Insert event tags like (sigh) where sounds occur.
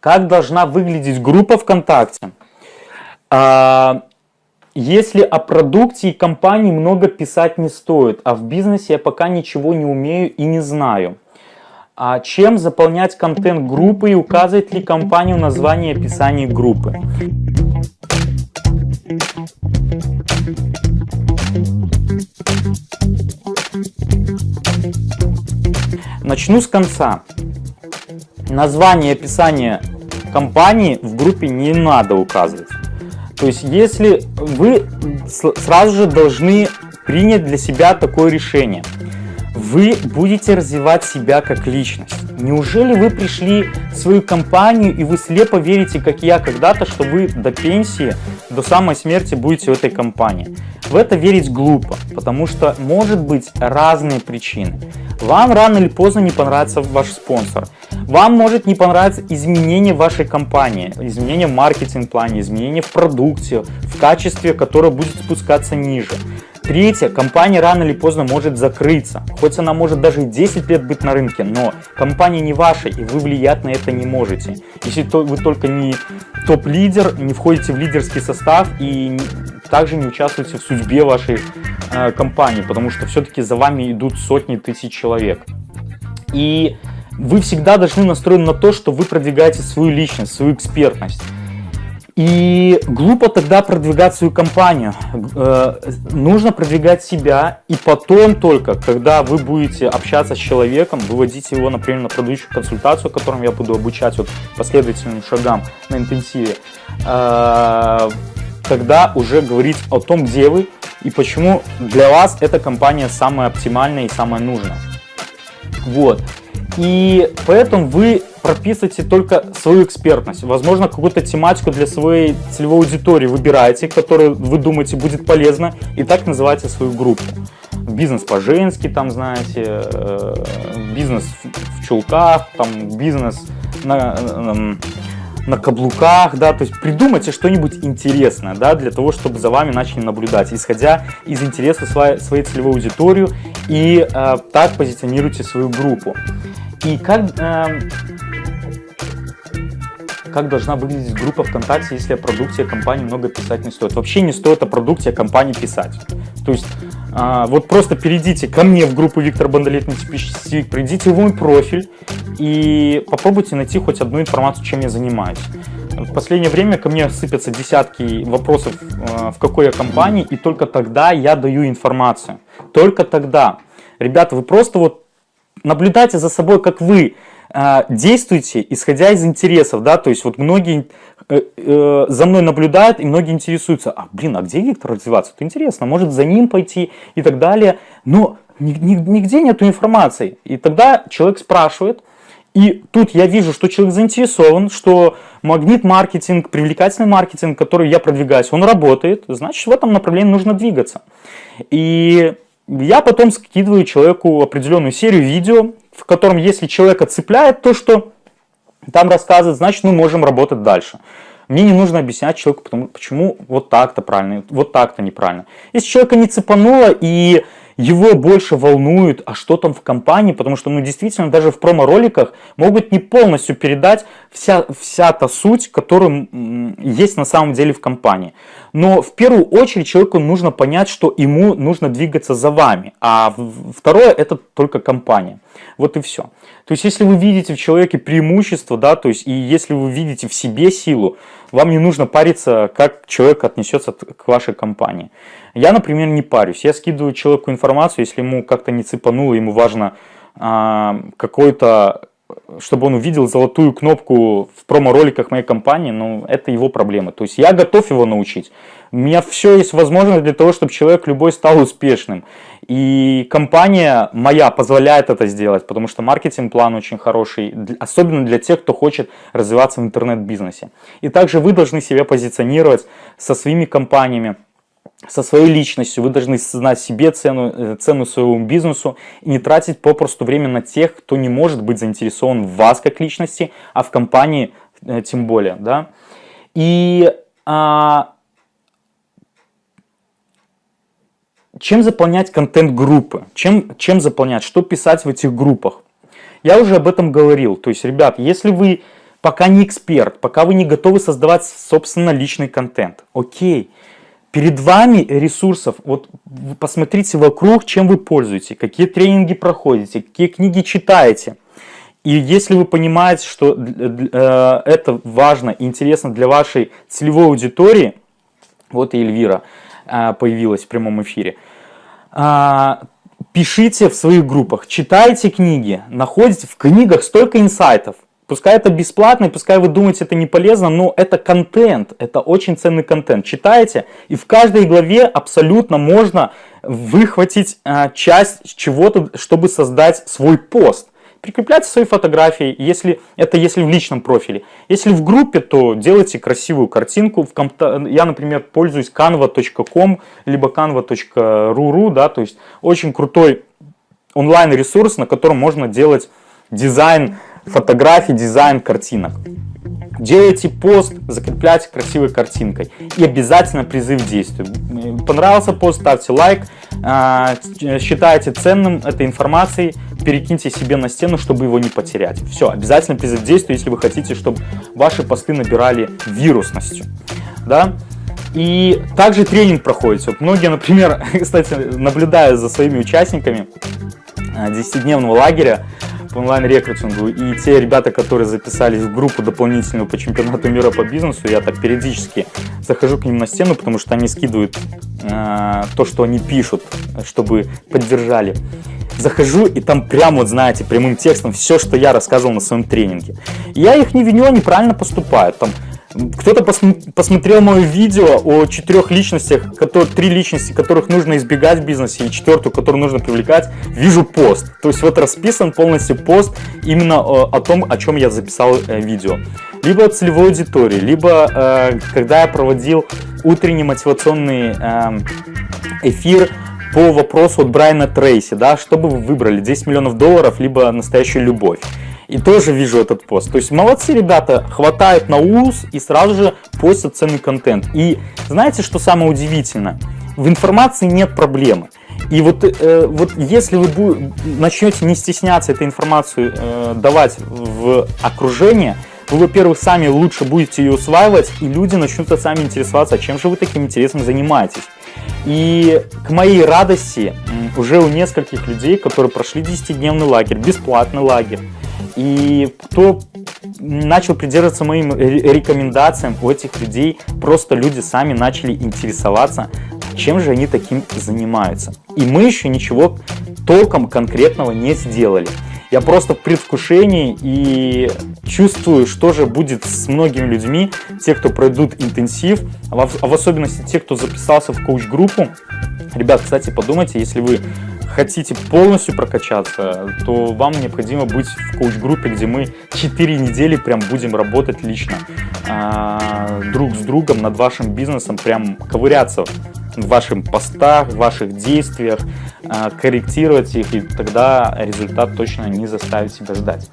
Как должна выглядеть группа ВКонтакте? А, если о продукте и компании много писать не стоит, а в бизнесе я пока ничего не умею и не знаю. А чем заполнять контент группы и указывает ли компанию название и описание группы? Начну с конца. Название и описание компании в группе не надо указывать. То есть, если вы сразу же должны принять для себя такое решение. Вы будете развивать себя как личность. Неужели вы пришли в свою компанию и вы слепо верите, как я когда-то, что вы до пенсии, до самой смерти будете в этой компании? В это верить глупо, потому что может быть разные причины. Вам рано или поздно не понравится ваш спонсор. Вам может не понравиться изменение вашей компании, изменение в маркетинг-плане, изменение в продукте, в качестве, которое будет спускаться ниже. Третье, компания рано или поздно может закрыться. Хоть она может даже и 10 лет быть на рынке, но компания не ваша, и вы влиять на это не можете. Если вы только не топ-лидер, не входите в лидерский состав и также не участвуете в судьбе вашей э, компании, потому что все-таки за вами идут сотни тысяч человек. И вы всегда должны настроены на то, что вы продвигаете свою личность, свою экспертность. И глупо тогда продвигать свою компанию. Э, нужно продвигать себя, и потом только, когда вы будете общаться с человеком, выводить его, например, на продающую консультацию, которым я буду обучать вот последовательным шагам на интенсиве, э, тогда уже говорить о том, где вы и почему для вас эта компания самая оптимальная и самая нужная. Вот. И поэтому вы прописываете только свою экспертность. Возможно, какую-то тематику для своей целевой аудитории выбираете, которую вы думаете будет полезна, и так называете свою группу. Бизнес по-женски, там, знаете, э, бизнес в чулках, там, бизнес на, на каблуках, да, то есть придумайте что-нибудь интересное, да, для того, чтобы за вами начали наблюдать, исходя из интереса своей, своей целевой аудитории, и э, так позиционируйте свою группу. И как, э, как должна выглядеть группа ВКонтакте, если о продукте компании много писать не стоит? Вообще не стоит о продукте компании писать. То есть э, вот просто перейдите ко мне в группу Виктор Бондолет, типичный придите в мой профиль и попробуйте найти хоть одну информацию, чем я занимаюсь. В последнее время ко мне сыпятся десятки вопросов, э, в какой я компании, и только тогда я даю информацию. Только тогда. Ребята, вы просто вот наблюдайте за собой, как вы э, действуете, исходя из интересов, да, то есть вот многие э, за мной наблюдают и многие интересуются, а блин, а где Виктор развиваться? Это интересно, может за ним пойти и так далее, но нигде нету информации. И тогда человек спрашивает, и тут я вижу, что человек заинтересован, что магнит-маркетинг, привлекательный маркетинг, который я продвигаюсь, он работает, значит в этом направлении нужно двигаться. И я потом скидываю человеку определенную серию видео, в котором, если человека цепляет то, что там рассказывает, значит, мы можем работать дальше. Мне не нужно объяснять человеку, почему вот так-то правильно, вот так-то неправильно. Если человека не цепануло и его больше волнует, а что там в компании, потому что, ну, действительно, даже в промо-роликах могут не полностью передать вся, вся та суть, которая есть на самом деле в компании. Но в первую очередь человеку нужно понять, что ему нужно двигаться за вами, а второе это только компания. Вот и все. То есть, если вы видите в человеке преимущество, да, то есть, и если вы видите в себе силу, вам не нужно париться, как человек отнесется к вашей компании. Я, например, не парюсь. Я скидываю человеку информацию, если ему как-то не цепануло, ему важно а, какой-то чтобы он увидел золотую кнопку в промо-роликах моей компании, ну, это его проблема. То есть я готов его научить. У меня все есть возможность для того, чтобы человек любой стал успешным. И компания моя позволяет это сделать, потому что маркетинг-план очень хороший, особенно для тех, кто хочет развиваться в интернет-бизнесе. И также вы должны себя позиционировать со своими компаниями, со своей личностью, вы должны знать себе цену, э, цену своему бизнесу и не тратить попросту время на тех, кто не может быть заинтересован в вас как личности, а в компании э, тем более. Да? И а, чем заполнять контент группы? Чем, чем заполнять? Что писать в этих группах? Я уже об этом говорил. То есть, ребят, если вы пока не эксперт, пока вы не готовы создавать, собственно, личный контент. Окей. Перед вами ресурсов, вот посмотрите вокруг, чем вы пользуетесь, какие тренинги проходите, какие книги читаете. И если вы понимаете, что э, это важно и интересно для вашей целевой аудитории, вот и Эльвира э, появилась в прямом эфире, э, пишите в своих группах, читайте книги, находите в книгах столько инсайтов. Пускай это бесплатно, пускай вы думаете, это не полезно, но это контент, это очень ценный контент. Читайте, и в каждой главе абсолютно можно выхватить а, часть чего-то, чтобы создать свой пост. Прикрепляйте свои фотографии, если это если в личном профиле. Если в группе, то делайте красивую картинку. В комп... Я, например, пользуюсь canva.com, либо canva.ru, да, то есть очень крутой онлайн-ресурс, на котором можно делать дизайн фотографий, дизайн картинок. Делайте пост, закрепляйте красивой картинкой. И обязательно призыв к действию. Понравился пост, ставьте лайк. А, считаете ценным этой информацией, перекиньте себе на стену, чтобы его не потерять. Все, обязательно призыв к действию, если вы хотите, чтобы ваши посты набирали вирусностью. Да? И также тренинг проходит. Вот многие, например, (laughs) кстати, наблюдая за своими участниками 10-дневного а, лагеря, по онлайн-рекрутингу. И те ребята, которые записались в группу дополнительную по чемпионату мира по бизнесу, я так периодически захожу к ним на стену, потому что они скидывают э, то, что они пишут, чтобы поддержали. Захожу, и там прямо, вот знаете, прямым текстом все, что я рассказывал на своем тренинге. Я их не виню, они правильно поступают. Там кто-то посмотрел мое видео о четырех личностях, которые, три личности, которых нужно избегать в бизнесе, и четвертую, которую нужно привлекать, вижу пост. То есть вот расписан полностью пост именно о, о том, о чем я записал э, видео. Либо от целевой аудитории, либо э, когда я проводил утренний мотивационный э, эфир по вопросу от Брайана Трейси, да, что бы вы выбрали, 10 миллионов долларов, либо настоящую любовь. И тоже вижу этот пост. То есть молодцы ребята, хватает на ус и сразу же постят ценный контент. И знаете, что самое удивительное? В информации нет проблемы. И вот, э, вот если вы начнете не стесняться этой информацию э, давать в окружение, вы, во-первых, сами лучше будете ее усваивать, и люди начнут сами интересоваться, а чем же вы таким интересом занимаетесь. И к моей радости уже у нескольких людей, которые прошли 10-дневный лагерь, бесплатный лагерь, и кто начал придерживаться моим рекомендациям, у этих людей просто люди сами начали интересоваться, чем же они таким занимаются. И мы еще ничего толком конкретного не сделали. Я просто в предвкушении и чувствую, что же будет с многими людьми, те, кто пройдут интенсив, а в особенности те, кто записался в коуч-группу. Ребят, кстати, подумайте, если вы хотите полностью прокачаться, то вам необходимо быть в коуч-группе, где мы 4 недели прям будем работать лично а, друг с другом над вашим бизнесом, прям ковыряться в ваших постах, в ваших действиях, а, корректировать их, и тогда результат точно не заставит себя ждать.